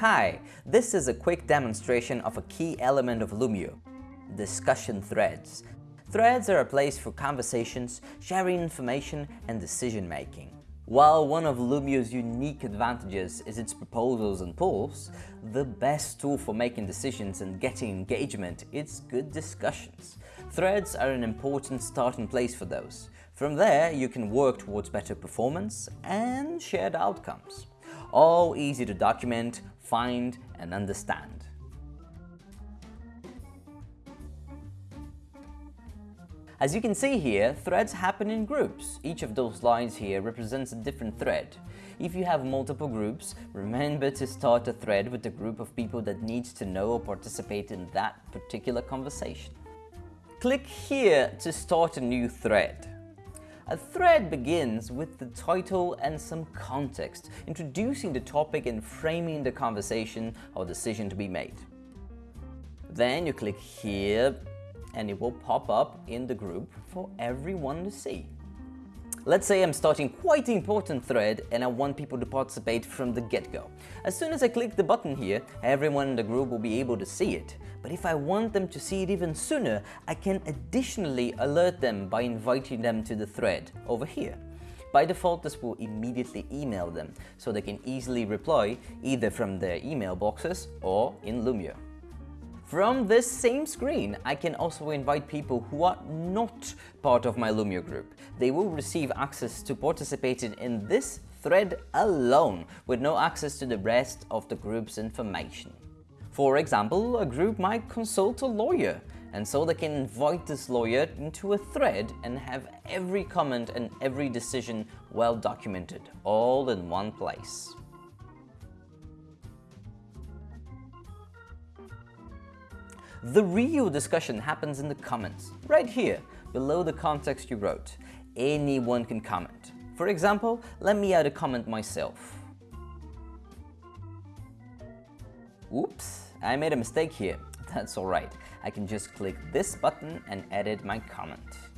Hi, this is a quick demonstration of a key element of Loomio, discussion threads. Threads are a place for conversations, sharing information and decision making. While one of Loomio's unique advantages is its proposals and polls, the best tool for making decisions and getting engagement is good discussions. Threads are an important starting place for those. From there, you can work towards better performance and shared outcomes all easy to document, find, and understand. As you can see here, threads happen in groups. Each of those lines here represents a different thread. If you have multiple groups, remember to start a thread with the group of people that needs to know or participate in that particular conversation. Click here to start a new thread. A thread begins with the title and some context, introducing the topic and framing the conversation or decision to be made. Then you click here and it will pop up in the group for everyone to see. Let's say I'm starting quite an important thread and I want people to participate from the get-go. As soon as I click the button here, everyone in the group will be able to see it. But if I want them to see it even sooner, I can additionally alert them by inviting them to the thread over here. By default, this will immediately email them, so they can easily reply either from their email boxes or in Loomio. From this same screen, I can also invite people who are not part of my Loomio group. They will receive access to participating in this thread alone, with no access to the rest of the group's information. For example, a group might consult a lawyer, and so they can invite this lawyer into a thread and have every comment and every decision well documented, all in one place. The real discussion happens in the comments, right here, below the context you wrote. Anyone can comment. For example, let me add a comment myself. Oops, I made a mistake here. That's alright. I can just click this button and edit my comment.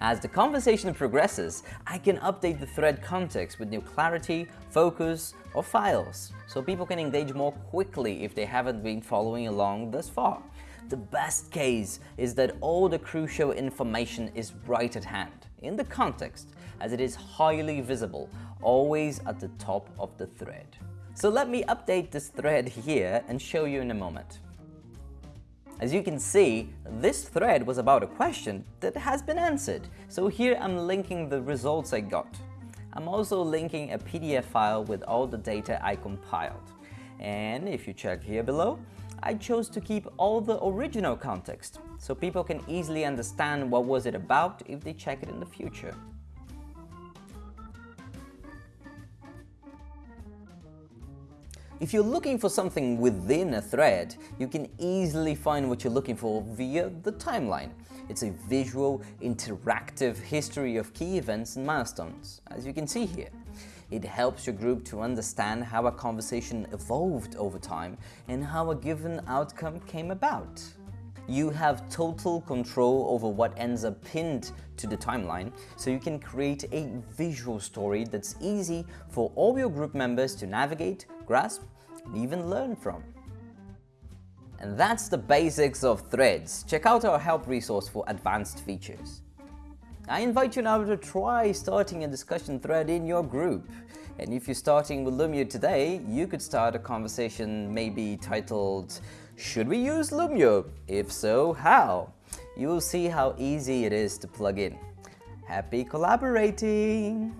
As the conversation progresses, I can update the thread context with new clarity, focus, or files, so people can engage more quickly if they haven't been following along thus far. The best case is that all the crucial information is right at hand, in the context, as it is highly visible, always at the top of the thread. So let me update this thread here and show you in a moment. As you can see, this thread was about a question that has been answered, so here I'm linking the results I got. I'm also linking a PDF file with all the data I compiled. And if you check here below, I chose to keep all the original context, so people can easily understand what was it about if they check it in the future. If you're looking for something within a thread, you can easily find what you're looking for via the timeline. It's a visual, interactive history of key events and milestones, as you can see here. It helps your group to understand how a conversation evolved over time and how a given outcome came about. You have total control over what ends up pinned to the timeline, so you can create a visual story that's easy for all your group members to navigate, grasp, even learn from. And that's the basics of threads. Check out our help resource for advanced features. I invite you now to try starting a discussion thread in your group. And if you're starting with Loomio today, you could start a conversation maybe titled, Should we use Loomio? If so, how? You will see how easy it is to plug in. Happy collaborating!